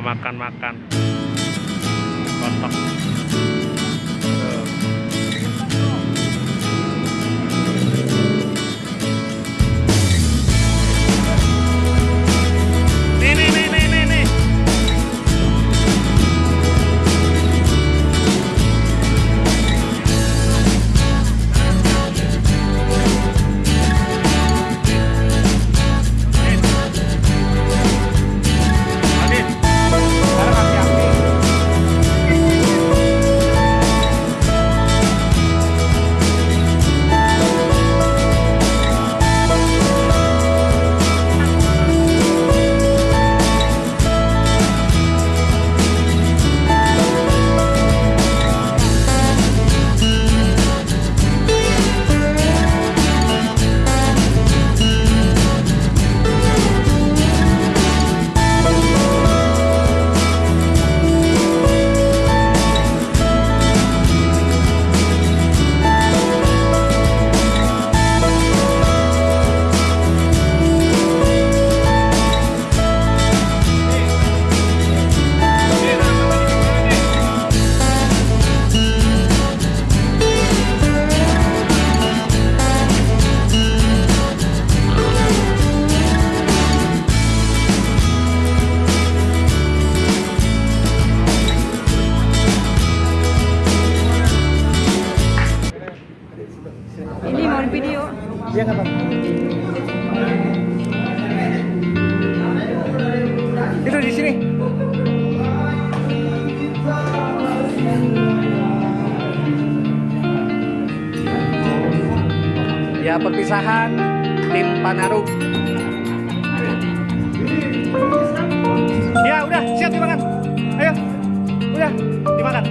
makan-makan kotok Tuh. Iya kan, Bang? Itu di sini. Ya perpisahan tim Panaruk. Ya udah siap dimakan. Ayo, udah dimakan.